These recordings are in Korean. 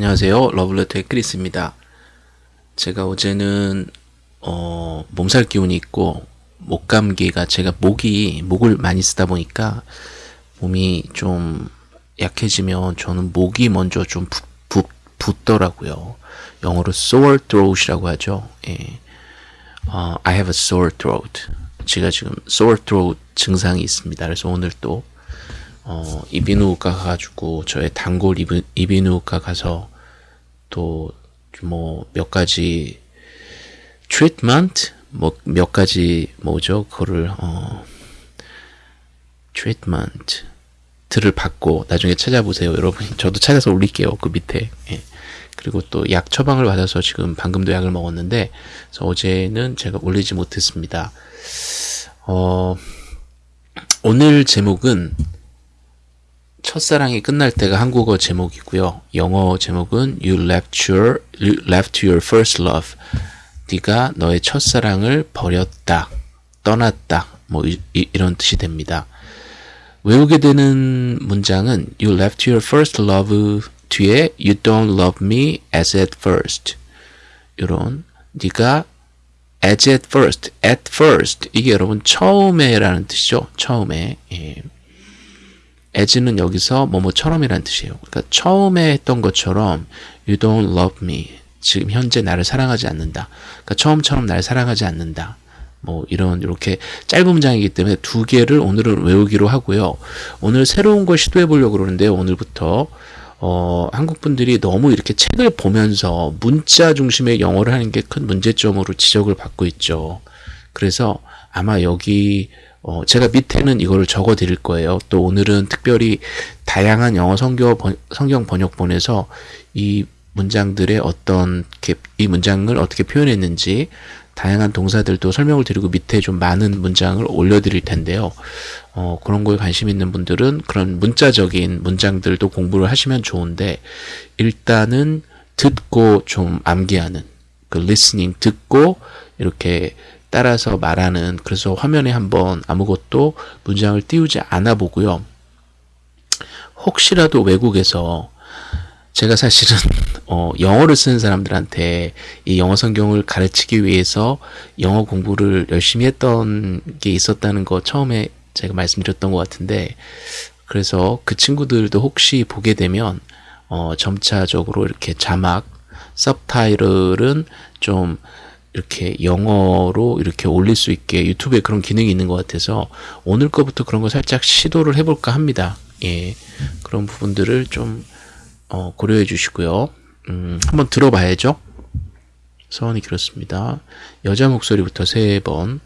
안녕하세요. 러블레터의 크리스입니다. 제가 어제는 어, 몸살 기운이 있고 목감기가 제가 목이 목을 많이 쓰다 보니까 몸이 좀 약해지면 저는 목이 먼저 좀 붓, 붓, 붓더라고요. 영어로 sore throat이라고 하죠. 예. 어, I have a sore throat. 제가 지금 sore throat 증상이 있습니다. 그래서 오늘 또 어, 이비인후과 가가지고 저의 단골 이비, 이비인후과 가서 또 뭐 몇 가지 treatment 뭐 몇 가지 뭐죠? 그거를 어, treatment를 받고 나중에 찾아보세요 여러분. 저도 찾아서 올릴게요 그 밑에. 예. 그리고 또 약 처방을 받아서 지금 방금도 약을 먹었는데 어제는 제가 올리지 못했습니다. 어, 오늘 제목은 첫사랑이 끝날 때가 한국어 제목이고요. 영어 제목은 You left your, you left your first love. 네가 너의 첫사랑을 버렸다, 떠났다, 뭐 이, 런 뜻이 됩니다. 외우게 되는 문장은 You left your first love 뒤에 You don't love me as at first. 이런 네가 as at first, at first 이게 여러분 처음에 라는 뜻이죠. 처음에. 예. As는 여기서 뭐뭐처럼이라는 뜻이에요. 그러니까 처음에 했던 것처럼 you don't love me. 지금 현재 나를 사랑하지 않는다. 그러니까 처음처럼 나를 사랑하지 않는다. 뭐 이런 이렇게 짧은 문장이기 때문에 두 개를 오늘은 외우기로 하고요. 오늘 새로운 걸 시도해 보려고 그러는데요. 오늘부터 어, 한국 분들이 너무 이렇게 책을 보면서 문자 중심의 영어를 하는 게 큰 문제점으로 지적을 받고 있죠. 그래서 아마 여기 어, 제가 밑에는 이거를 적어 드릴 거예요. 또 오늘은 특별히 다양한 영어 성경, 번, 성경 번역본에서 이 문장들의 어떤 이 문장을 어떻게 표현했는지 다양한 동사들도 설명을 드리고 밑에 좀 많은 문장을 올려드릴 텐데요. 어, 그런 거에 관심 있는 분들은 그런 문자적인 문장들도 공부를 하시면 좋은데 일단은 듣고 좀 암기하는 그 listening 듣고 이렇게 따라서 말하는 그래서 화면에 한번 아무것도 문장을 띄우지 않아 보고요. 혹시라도 외국에서 제가 사실은 어, 영어를 쓰는 사람들한테 이 영어 성경을 가르치기 위해서 영어 공부를 열심히 했던 게 있었다는 거 처음에 제가 말씀드렸던 것 같은데 그래서 그 친구들도 혹시 보게 되면 어, 점차적으로 이렇게 자막 서브타이틀은 좀 이렇게 영어로 이렇게 올릴 수 있게 유튜브에 그런 기능이 있는 것 같아서 오늘 거부터 그런 거 살짝 시도를 해볼까 합니다. 예, 그런 부분들을 좀 어, 고려해 주시고요. 음, 한번 들어봐야죠. 서원이 그렇습니다. 여자 목소리부터 세 번.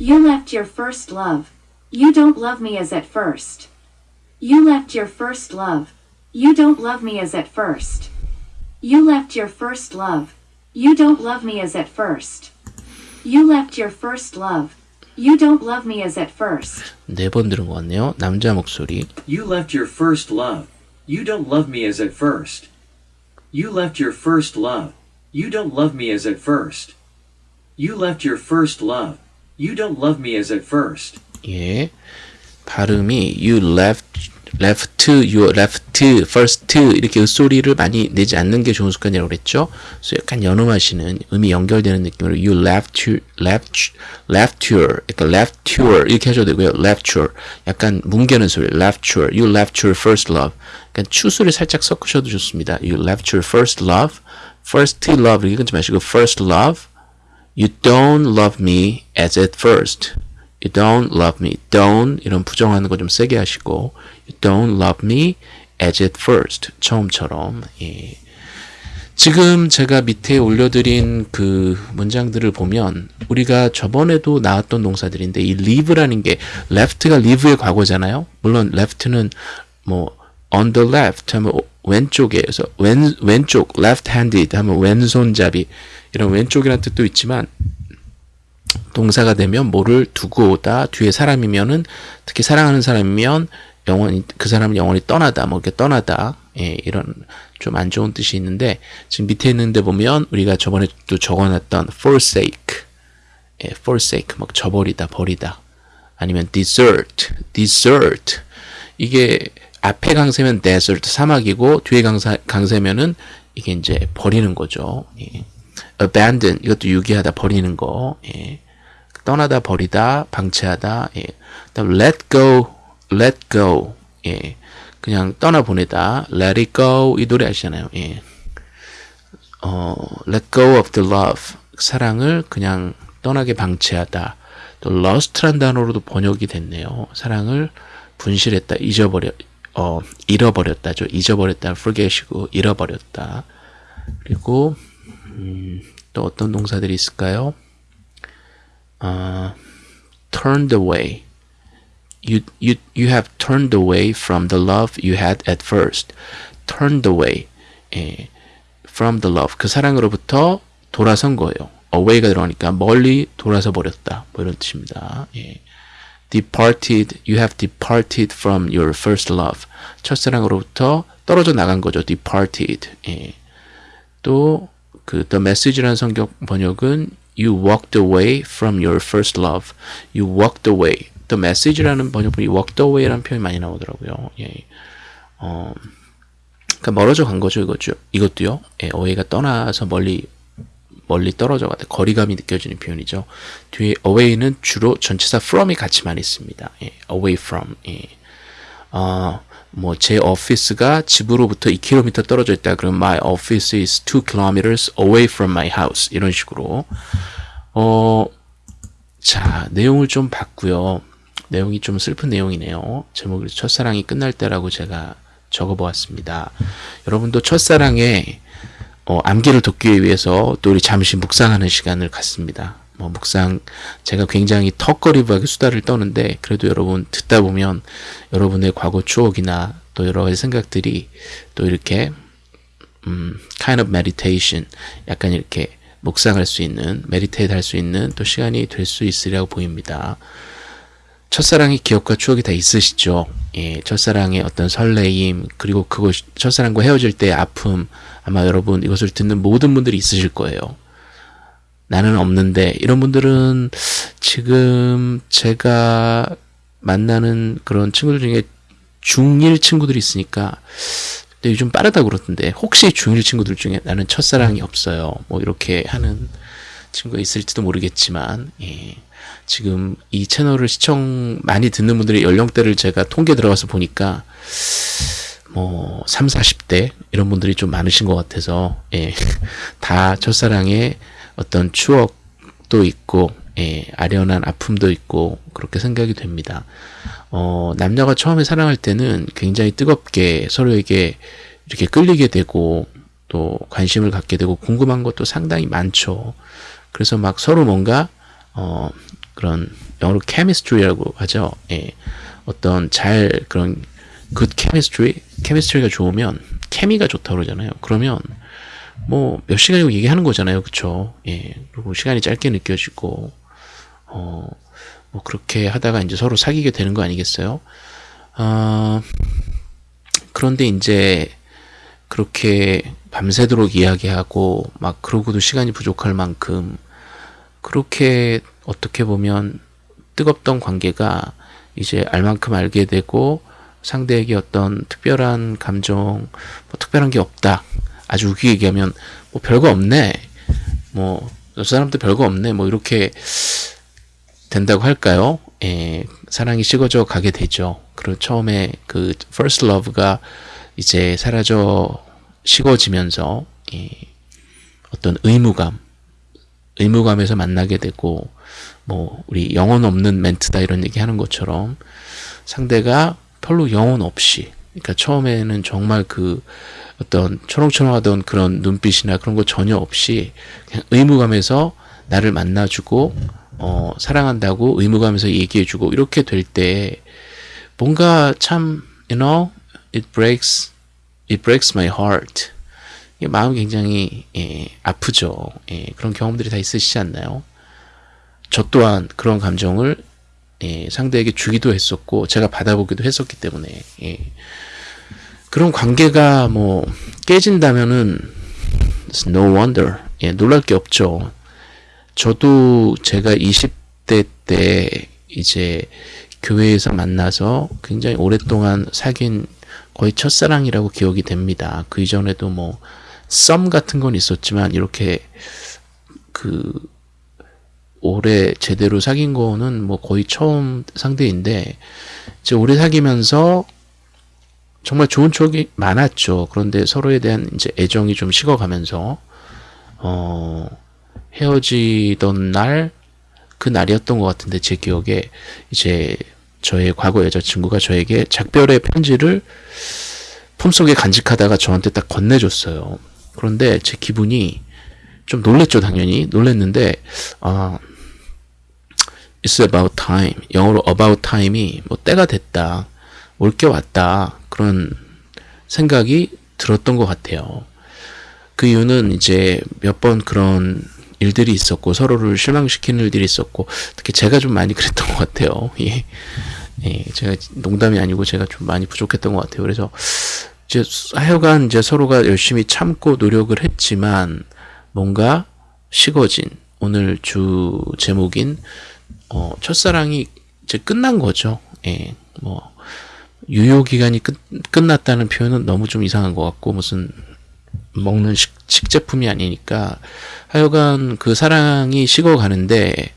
You left your first love. You don't love me as at first. You left your first love. You don't love me as at first. You left your first love. You don't love me as at first. You left your first love. You don't love me as at first. 네 번 들은 것 같네요. 남자 목소리. You left your first love. You don't love me as at first. You left your first love. You don't love me as at first. You left your first love. You don't love me as at first. 예. 발음이 you left left, your left, first 이렇게 소리를 많이 내지 않는 게 좋은 습관이라고 그랬죠. 그래서 약간 연음하시는 음이 연결되는 느낌으로 you left, left, left your, 그러니까 left your 이렇게 하셔도 되고요. left your 약간 뭉개는 소리, left your, you left your first love. 그러니까 추수를 살짝 섞으셔도 좋습니다. you left your first love, first love 이렇게 끊지 마시고 first love. You don't love me as at first. You don't love me. Don't 이런 부정하는 거 좀 세게 하시고 You don't love me as at first. 처음처럼. 예. 지금 제가 밑에 올려드린 그 문장들을 보면 우리가 저번에도 나왔던 동사들인데 이 leave라는 게 left가 live의 과거잖아요. 물론 left는 뭐 on the left 하면 왼쪽에 서 왼, 왼쪽 left-handed 하면 왼손잡이 이런 왼쪽이라는 뜻도 있지만 동사가 되면 뭐를 두고 오다 뒤에 사람이면은 특히 사랑하는 사람이면 영원히 그 사람은 영원히 떠나다 뭐 이렇게 떠나다 예, 이런 좀 안 좋은 뜻이 있는데 지금 밑에 있는데 보면 우리가 저번에 또 적어놨던 forsake 예, forsake 막 저버리다 버리다 아니면 desert desert 이게 앞에 강세면 desert 사막이고 뒤에 강사, 강세면은 이게 이제 버리는 거죠. 예. abandon 이것도 유기하다 버리는 거. 예. 떠나다 버리다 방치하다. 예. 그다음 let go let go. 예. 그냥 떠나 보내다. let it go 이 노래 아시잖아요. 예. 어, let go of the love 사랑을 그냥 떠나게 방치하다. 또 lost란 단어로도 번역이 됐네요. 사랑을 분실했다, 잊어버려, 어, 잃어버렸다죠. 잊어버렸다, forget이고 잃어버렸다. 그리고 음, 또 어떤 동사들이 있을까요? 어, turned away. You, you, you have turned away from the love you had at first. turned away. 예, from the love. 그 사랑으로부터 돌아선 거예요. away가 들어가니까 멀리 돌아서 버렸다. 뭐 이런 뜻입니다. 예. departed, you have departed from your first love. 첫사랑으로부터 떨어져 나간 거죠. departed. 예. 또, 그, the message라는 성경 번역은 you walked away from your first love. you walked away. the message라는 번역본이 walked away라는 표현이 많이 나오더라고요. 예. 어, 그러니까 멀어져 간 거죠, 이거죠. 이것도요. 예, away가 떠나서 멀리 멀리 떨어져 가다 거리감이 느껴지는 표현이죠. 뒤에 away는 주로 전치사 from이 같이 많이 씁니다. 예, away from. 예. 어, 뭐제 오피스가 집으로부터 2km 떨어져 있다. 그럼 my office is 2 kilometers away from my house. 이런 식으로. 어, 자, 내용을 좀 봤고요. 내용이 좀 슬픈 내용이네요. 제목이 첫사랑이 끝날 때라고 제가 적어보았습니다. 여러분도 첫사랑에 어, 암기를 돕기 위해서 또 우리 잠시 묵상하는 시간을 갖습니다. 뭐 묵상 제가 굉장히 턱걸이하게 수다를 떠는데 그래도 여러분 듣다 보면 여러분의 과거 추억이나 또 여러 가지 생각들이 또 이렇게 음, kind of meditation 약간 이렇게 묵상할 수 있는 meditate 할 수 있는 또 시간이 될 수 있으리라고 보입니다. 첫사랑의 기억과 추억이 다 있으시죠? 예, 첫사랑의 어떤 설레임, 그리고 그거 첫사랑과 헤어질 때의 아픔, 아마 여러분 이것을 듣는 모든 분들이 있으실 거예요. 나는 없는데, 이런 분들은 지금 제가 만나는 그런 친구들 중에 중1 친구들이 있으니까, 근데 요즘 빠르다고 그러던데, 혹시 중1 친구들 중에 나는 첫사랑이 없어요. 뭐 이렇게 하는 친구가 있을지도 모르겠지만, 예. 지금 이 채널을 시청 많이 듣는 분들의 연령대를 제가 통계 들어가서 보니까 뭐 3, 40대 이런 분들이 좀 많으신 것 같아서 예. 다 첫사랑의 어떤 추억도 있고 예. 아련한 아픔도 있고 그렇게 생각이 됩니다. 어, 남녀가 처음에 사랑할 때는 굉장히 뜨겁게 서로에게 이렇게 끌리게 되고 또 관심을 갖게 되고 궁금한 것도 상당히 많죠. 그래서 막 서로 뭔가 어, 그런 영어로 chemistry라고 하죠. 예. 어떤 잘 그런 good chemistry, chemistry가 좋으면 케미가 좋다고 그러잖아요. 그러면 뭐 몇 시간이고 얘기하는 거잖아요. 그쵸? 예. 그리고 시간이 짧게 느껴지고 어, 뭐 그렇게 하다가 이제 서로 사귀게 되는 거 아니겠어요? 어, 그런데 이제 그렇게 밤새도록 이야기하고 막 그러고도 시간이 부족할 만큼 그렇게 어떻게 보면 뜨겁던 관계가 이제 알만큼 알게 되고 상대에게 어떤 특별한 감정, 뭐 특별한 게 없다. 아주 웃기게 얘기하면 뭐 별거 없네. 뭐 저 사람도 별거 없네. 뭐 이렇게 된다고 할까요? 예, 사랑이 식어져 가게 되죠. 그리고 처음에 그 first love가 이제 사라져 식어지면서 예, 어떤 의무감, 의무감에서 만나게 되고 뭐 우리 영혼 없는 멘트다 이런 얘기 하는 것처럼 상대가 별로 영혼 없이 그러니까 처음에는 정말 그 어떤 초롱초롱하던 그런 눈빛이나 그런 거 전혀 없이 그냥 의무감에서 나를 만나주고 어 사랑한다고 의무감에서 얘기해주고 이렇게 될 때 뭔가 참 you know it breaks it breaks my heart 마음이 굉장히 예, 아프죠. 예, 그런 경험들이 다 있으시지 않나요? 저 또한 그런 감정을 예, 상대에게 주기도 했었고 제가 받아보기도 했었기 때문에 예. 그런 관계가 뭐 깨진다면은 no wonder 예, 놀랄 게 없죠. 저도 제가 20대 때 이제 교회에서 만나서 굉장히 오랫동안 사귄 거의 첫사랑이라고 기억이 됩니다. 그 이전에도 뭐 썸 같은 건 있었지만 이렇게 그 올해 제대로 사귄 거는 뭐 거의 처음 상대인데 이제 오래 사귀면서 정말 좋은 추억이 많았죠. 그런데 서로에 대한 이제 애정이 좀 식어가면서 어 헤어지던 날 그 날이었던 것 같은데 제 기억에 이제 저의 과거 여자친구가 저에게 작별의 편지를 품속에 간직하다가 저한테 딱 건네줬어요. 그런데 제 기분이 좀 놀랬죠, 당연히. 놀랬는데, 아, it's about time. 영어로 about time이 뭐 때가 됐다. 올 게 왔다. 그런 생각이 들었던 것 같아요. 그 이유는 이제 몇 번 그런 일들이 있었고 서로를 실망시키는 일들이 있었고 특히 제가 좀 많이 그랬던 것 같아요. 예. 예, 제가 농담이 아니고 제가 좀 많이 부족했던 것 같아요. 그래서 이제 하여간 이제 서로가 열심히 참고 노력을 했지만 뭔가 식어진 오늘 주 제목인 어, 첫사랑이 이제 끝난 거죠. 예, 뭐 유효 기간이 끝, 끝났다는 표현은 너무 좀 이상한 것 같고 무슨 먹는 식, 식제품이 아니니까 하여간 그 사랑이 식어가는데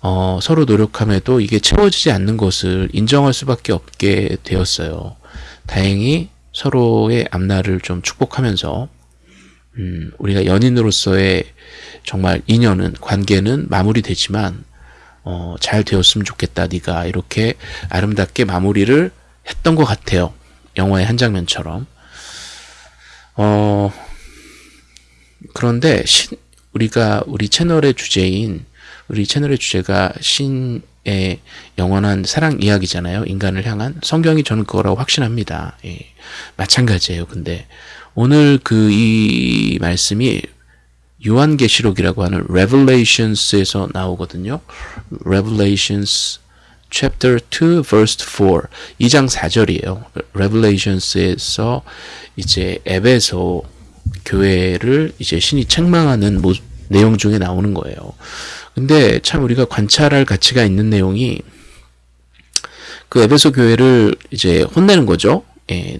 어, 서로 노력함에도 이게 채워지지 않는 것을 인정할 수밖에 없게 되었어요. 다행히 서로의 앞날을 좀 축복하면서 음, 우리가 연인으로서의 정말 인연은 관계는 마무리되지만 어, 잘 되었으면 좋겠다. 네가 이렇게 아름답게 마무리를 했던 것 같아요. 영화의 한 장면처럼. 어, 그런데 신, 우리가 우리 채널의 주제인 우리 채널의 주제가 신의 영원한 사랑 이야기잖아요. 인간을 향한 성경이 저는 그거라고 확신합니다. 예, 마찬가지예요. 근데 오늘 그 이 말씀이 요한계시록이라고 하는 Revelations에서 나오거든요. Revelations chapter 2 verse 4 2장 4절이에요. Revelations에서 이제 에베소 교회를 이제 신이 책망하는 모, 내용 중에 나오는 거예요. 근데 참 우리가 관찰할 가치가 있는 내용이 그 에베소 교회를 이제 혼내는 거죠. 예.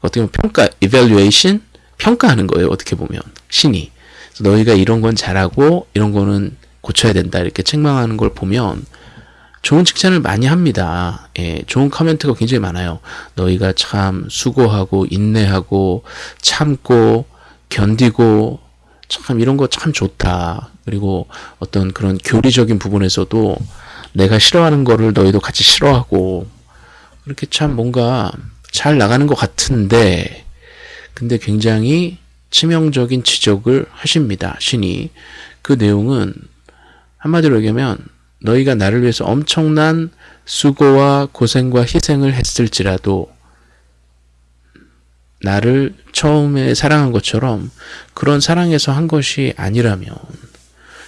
어떻게 보면 평가, evaluation 평가하는 거예요. 어떻게 보면 신이 너희가 이런 건 잘하고 이런 거는 고쳐야 된다 이렇게 책망하는 걸 보면 좋은 칭찬을 많이 합니다. 예, 좋은 코멘트가 굉장히 많아요. 너희가 참 수고하고 인내하고 참고 견디고 참 이런 거 참 좋다. 그리고 어떤 그런 교리적인 부분에서도 내가 싫어하는 거를 너희도 같이 싫어하고 그렇게 참 뭔가 잘 나가는 것 같은데 근데 굉장히 치명적인 지적을 하십니다. 신이. 그 내용은 한마디로 얘기하면 너희가 나를 위해서 엄청난 수고와 고생과 희생을 했을지라도 나를 처음에 사랑한 것처럼 그런 사랑에서 한 것이 아니라면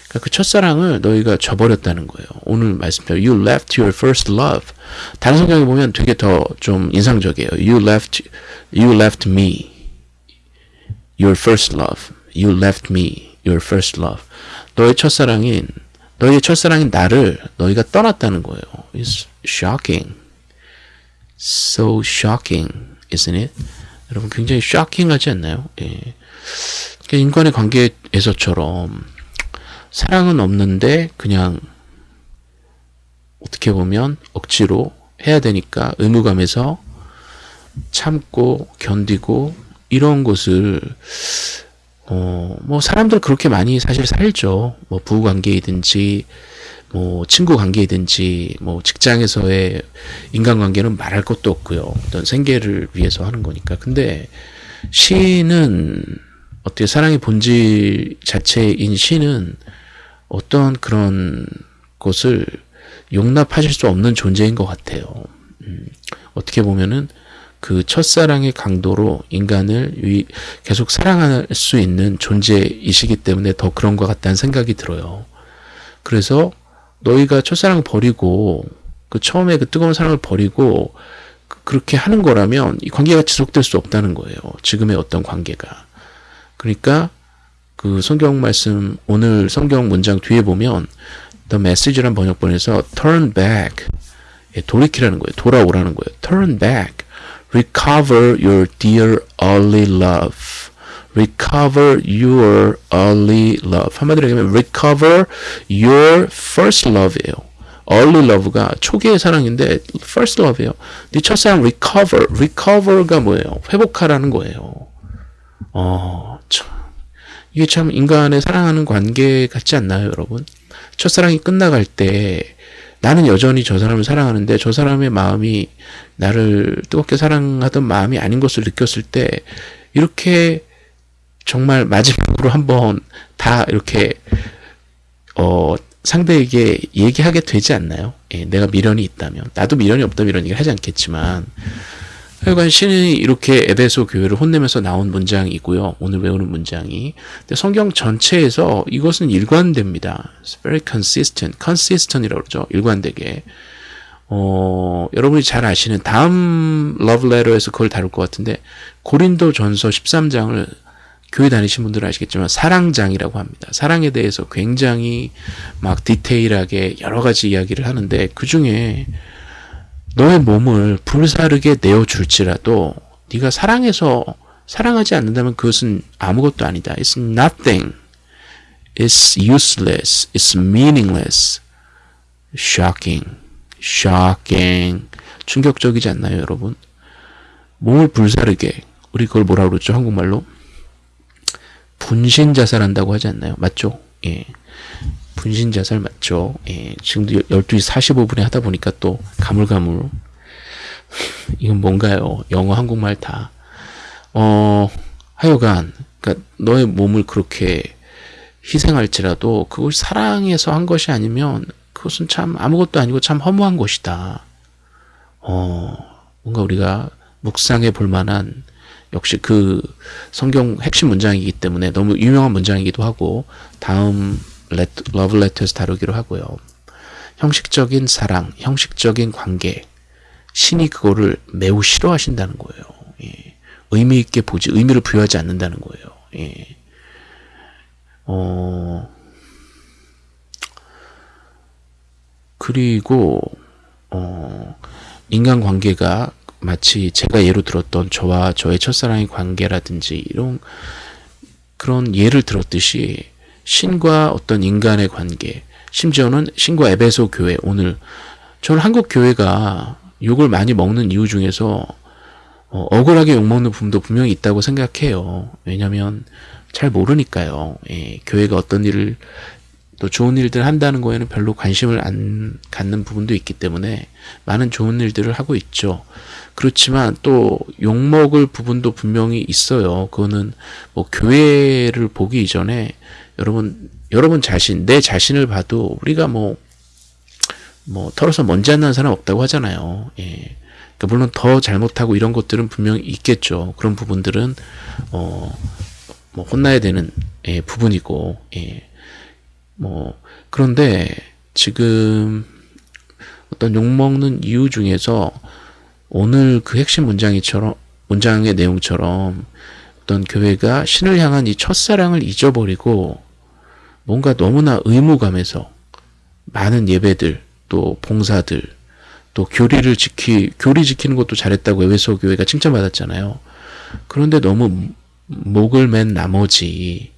그러니까 그 첫사랑을 너희가 저버렸다는 거예요. 오늘 말씀대로 You left your first love. 다른 성경에 보면 되게 더 좀 인상적이에요. You left, you left me. Your first love. You left me. Your first love. 너의 첫사랑인 너희의 첫사랑인 나를 너희가 떠났다는 거예요. It's shocking. So shocking, isn't it? 여러분 굉장히 쇼킹하지 않나요? 예. 그러니까 인간의 관계에서처럼 사랑은 없는데 그냥 어떻게 보면 억지로 해야 되니까 의무감에서 참고 견디고 이런 것을 어, 뭐 사람들 그렇게 많이 사실 살죠. 뭐 부부 관계이든지 뭐 친구 관계이든지 뭐 직장에서의 인간관계는 말할 것도 없고요. 어떤 생계를 위해서 하는 거니까. 근데 시는 어떻게 사랑의 본질 자체인 시는 어떤 그런 것을 용납하실 수 없는 존재인 것 같아요. 음, 어떻게 보면은 그 첫사랑의 강도로 인간을 계속 사랑할 수 있는 존재이시기 때문에 더 그런 것 같다는 생각이 들어요. 그래서 너희가 첫사랑을 버리고 그 처음에 그 뜨거운 사랑을 버리고 그렇게 하는 거라면 이 관계가 지속될 수 없다는 거예요. 지금의 어떤 관계가. 그러니까 그 성경 말씀 오늘 성경 문장 뒤에 보면 The Message라는 번역본에서 turn back 예, 돌이키라는 거예요. 돌아오라는 거예요. turn back recover your dear early love. recover your early love. 한마디로 얘기하면 recover your first love예요. early love가 초기의 사랑인데 first love예요. 네 첫사랑 recover, recover가 뭐예요? 회복하라는 거예요. 어, 참. 이게 참 인간의 사랑하는 관계 같지 않나요, 여러분? 첫사랑이 끝나갈 때 나는 여전히 저 사람을 사랑하는데 저 사람의 마음이 나를 뜨겁게 사랑하던 마음이 아닌 것을 느꼈을 때 이렇게 정말 마지막으로 한번 다 이렇게 어 상대에게 얘기하게 되지 않나요? 예, 내가 미련이 있다면 나도 미련이 없다면 이런 얘기를 하지 않겠지만 하여간 신이 이렇게 에베소 교회를 혼내면서 나온 문장이고요. 오늘 외우는 문장이. 근데 성경 전체에서 이것은 일관됩니다. It's very consistent. consistent이라고 그러죠. 일관되게. 어, 여러분이 잘 아시는 다음 러브레터에서 그걸 다룰 것 같은데 고린도 전서 13장을 교회 다니신 분들은 아시겠지만 사랑장이라고 합니다. 사랑에 대해서 굉장히 막 디테일하게 여러 가지 이야기를 하는데 그 중에 너의 몸을 불사르게 내어줄지라도 네가 사랑해서 사랑하지 않는다면 그것은 아무것도 아니다. It's nothing. It's useless. It's meaningless. Shocking. Shocking. 충격적이지 않나요, 여러분? 몸을 불사르게 우리 그걸 뭐라 그러죠? 한국말로 분신 자살한다고 하지 않나요? 맞죠? 예. 분신 자살 맞죠? 예. 지금도 12시 45분에 하다 보니까 또 가물가물 이건 뭔가요? 영어 한국말 다. 어, 하여간 그러니까 너의 몸을 그렇게 희생할지라도 그걸 사랑해서 한 것이 아니면 그것은 참 아무것도 아니고 참 허무한 것이다. 어, 뭔가 우리가 묵상해 볼 만한 역시 그 성경 핵심 문장이기 때문에 너무 유명한 문장이기도 하고 다음 러브 레터에서 다루기로 하고요. 형식적인 사랑, 형식적인 관계 신이 그거를 매우 싫어하신다는 거예요. 예. 의미 있게 보지 의미를 부여하지 않는다는 거예요. 예. 어 그리고 어 인간 관계가 마치 제가 예로 들었던 저와 저의 첫사랑의 관계라든지 이런 그런 예를 들었듯이 신과 어떤 인간의 관계, 심지어는 신과 에베소 교회 오늘 저는 한국 교회가 욕을 많이 먹는 이유 중에서 어, 억울하게 욕먹는 부분도 분명히 있다고 생각해요. 왜냐하면 잘 모르니까요. 예, 교회가 어떤 일을 또 좋은 일들 한다는 거에는 별로 관심을 안 갖는 부분도 있기 때문에 많은 좋은 일들을 하고 있죠. 그렇지만 또 욕먹을 부분도 분명히 있어요. 그거는 뭐 교회를 보기 이전에 여러분 여러분 자신 내 자신을 봐도 우리가 뭐뭐 뭐 털어서 먼지 안 나는 사람 없다고 하잖아요. 예. 그러니까 물론 더 잘못하고 이런 것들은 분명히 있겠죠. 그런 부분들은 어 뭐 혼나야 되는 예, 부분이고 예. 뭐 그런데 지금 어떤 욕먹는 이유 중에서 오늘 그 핵심 문장이처럼 문장의 내용처럼 어떤 교회가 신을 향한 이 첫사랑을 잊어버리고 뭔가 너무나 의무감에서 많은 예배들 또 봉사들 또 교리를 지키 교리 지키는 것도 잘했다고 에베소 교회가 칭찬받았잖아요. 그런데 너무 목을 맨 나머지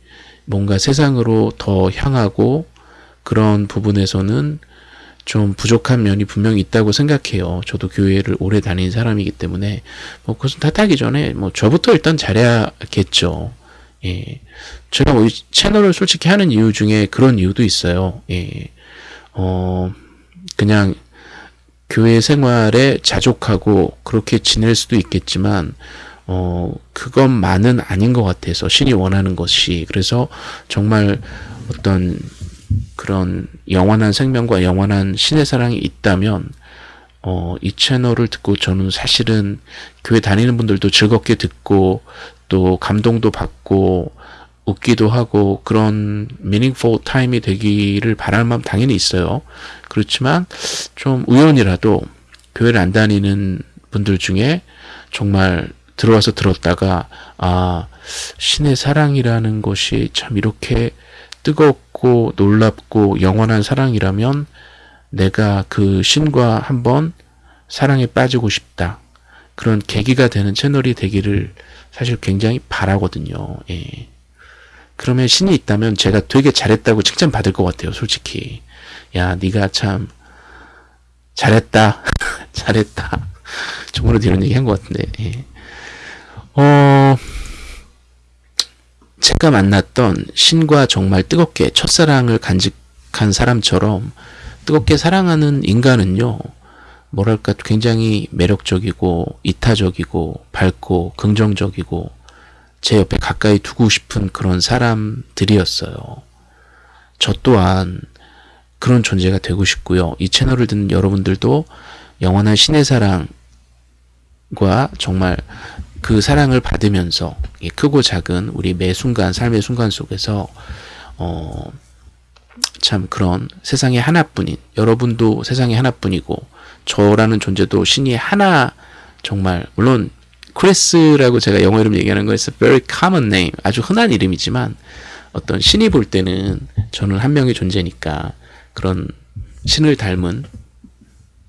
뭔가 세상으로 더 향하고 그런 부분에서는 좀 부족한 면이 분명히 있다고 생각해요. 저도 교회를 오래 다닌 사람이기 때문에 뭐 그것은 탓하기 전에 뭐 저부터 일단 잘해야겠죠. 예. 제가 뭐 채널을 솔직히 하는 이유 중에 그런 이유도 있어요. 예. 어, 그냥 교회 생활에 자족하고 그렇게 지낼 수도 있겠지만, 어, 그것만은 아닌 것 같아서 신이 원하는 것이. 그래서 정말 어떤 그런 영원한 생명과 영원한 신의 사랑이 있다면, 어, 이 채널을 듣고 저는 사실은 교회 다니는 분들도 즐겁게 듣고 또 감동도 받고 웃기도 하고 그런 meaningful time이 되기를 바랄 마음 당연히 있어요. 그렇지만 좀 우연이라도 교회를 안 다니는 분들 중에 정말 들어와서 들었다가 아 신의 사랑이라는 것이 참 이렇게 뜨겁고 놀랍고 영원한 사랑이라면 내가 그 신과 한번 사랑에 빠지고 싶다. 그런 계기가 되는 채널이 되기를 사실 굉장히 바라거든요. 예. 그러면 신이 있다면 제가 되게 잘했다고 칭찬 받을 것 같아요. 솔직히. 야, 네가 참 잘했다. 잘했다. 정말로 이런 얘기 한 것 같은데. 예. 어, 제가 만났던 신과 정말 뜨겁게 첫사랑을 간직한 사람처럼 뜨겁게 사랑하는 인간은요, 뭐랄까 굉장히 매력적이고 이타적이고 밝고 긍정적이고 제 옆에 가까이 두고 싶은 그런 사람들이었어요. 저 또한 그런 존재가 되고 싶고요. 이 채널을 듣는 여러분들도 영원한 신의 사랑과 정말 그 사랑을 받으면서 크고 작은 우리 매 순간 삶의 순간 속에서 어, 참 그런 세상에 하나뿐인 여러분도 세상에 하나뿐이고 저라는 존재도 신이 하나 정말 물론 크리스라고 제가 영어 이름 얘기하는 거 is very common name 아주 흔한 이름이지만 어떤 신이 볼 때는 저는 한 명의 존재니까 그런 신을 닮은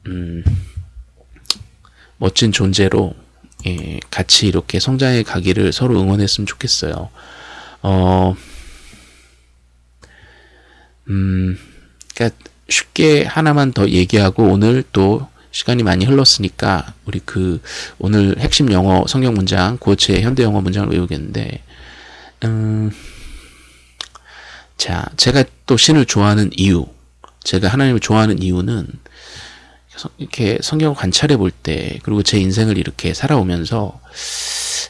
음, 멋진 존재로 예, 같이 이렇게 성장해 가기를 서로 응원했으면 좋겠어요. 어, 음, 그러니까 쉽게 하나만 더 얘기하고 오늘 또 시간이 많이 흘렀으니까 우리 그 오늘 핵심 영어 성경 문장 고체 현대 영어 문장을 외우겠는데 음, 자 제가 또 신을 좋아하는 이유 제가 하나님을 좋아하는 이유는 이렇게 성경을 관찰해 볼 때 그리고 제 인생을 이렇게 살아오면서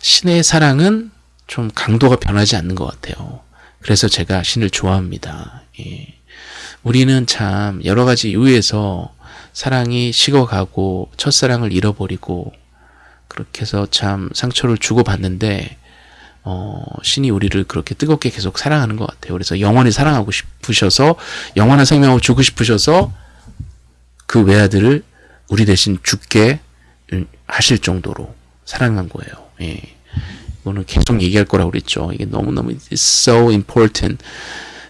신의 사랑은 좀 강도가 변하지 않는 것 같아요. 그래서 제가 신을 좋아합니다. 예. 우리는 참 여러 가지 이유에서 사랑이 식어가고 첫사랑을 잃어버리고 그렇게 해서 참 상처를 주고받는데 어, 신이 우리를 그렇게 뜨겁게 계속 사랑하는 것 같아요. 그래서 영원히 사랑하고 싶으셔서 영원한 생명을 주고 싶으셔서 그 외아들을 우리 대신 죽게 하실 정도로 사랑한 거예요. 예. 이거는 계속 얘기할 거라고 그랬죠. 이게 너무너무 so important.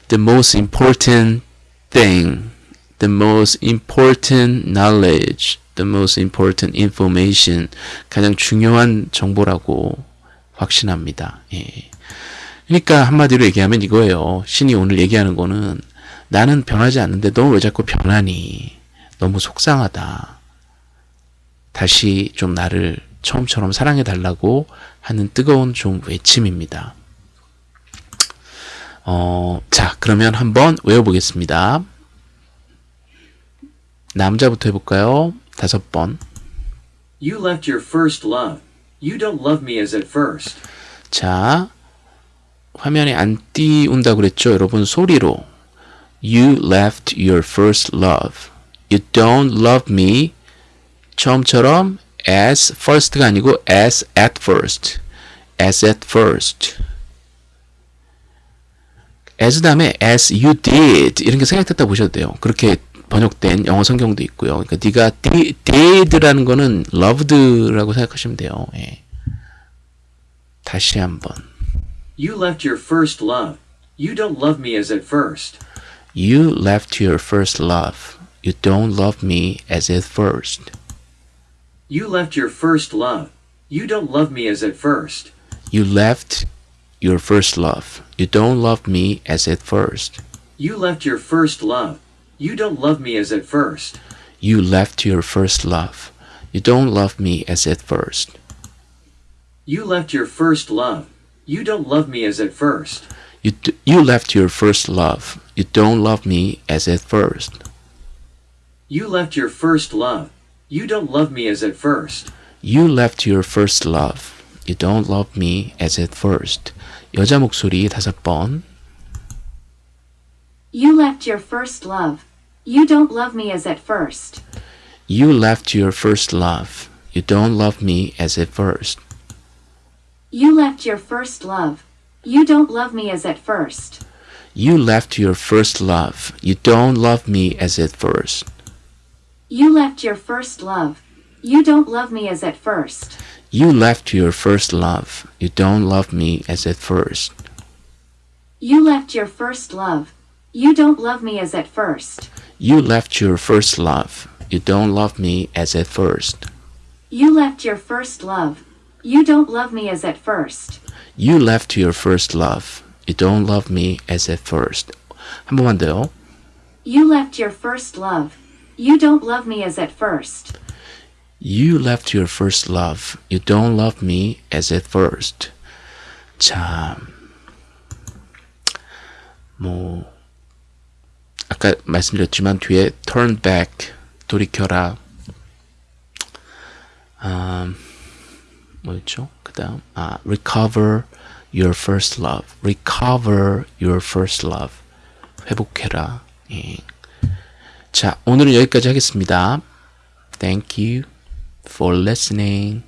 The most important thing. The most important knowledge. The most important information. 가장 중요한 정보라고 확신합니다. 예. 그러니까 한마디로 얘기하면 이거예요. 신이 오늘 얘기하는 거는 나는 변하지 않는데 너 왜 자꾸 변하니? 너무 속상하다. 다시 좀 나를 처음처럼 사랑해 달라고 하는 뜨거운 좀 외침입니다. 어, 자, 그러면 한번 외워보겠습니다. 남자부터 해볼까요? 다섯 번. You left your first love. You don't love me as at first. 자, 화면에 안 띄운다 그랬죠? 여러분 소리로. You left your first love. You don't love me. 처음처럼 as first가 아니고 as at first. as at first. as 다음에 as you did 이런 게 생략됐다 보셔도 돼요. 그렇게 번역된 영어 성경도 있고요. 그러니까 네가 did라는 거는 loved라고 생각하시면 돼요. 예. 다시 한번. You left your first love. You don't love me as at first. You left your first love. You don't love me as at first. You left your first love. You don't love me as at first. You left your first love. You don't love me as at first. You left your first love. You don't love me as at first. You left your first love. You don't love me as at first. You left your first love. You don't love me as at first. You, d- you left your first love. You don't love me as at first. You left your first love. You don't love me as at first. You left your first love. You don't love me as at first. 여자 목소리 다섯 번. You left your first love. You don't love me as at first. You left your first love. You don't love me as at first. You left your first love. You don't love me as at first. You left your first love. You don't love me as at first. You left your first love. You don't love me as at first. You left your first love. You don't love me as at first. You left your first love. You don't love me as at first. You left your first love. You don't love me as at first. You left your first love. You don't love me as at first. You left your first love. You don't love me as at first. 한 번만 더요. You left your first love. You don't love me as at first. You left your first love. You don't love me as at first. 자, 뭐 아까 말씀드렸지만 뒤에 turn back 돌이켜라. 아, 뭐였죠? 그다음 아 recover your first love. recover your first love. 회복해라. 예. 자, 오늘은 여기까지 하겠습니다. Thank you for listening.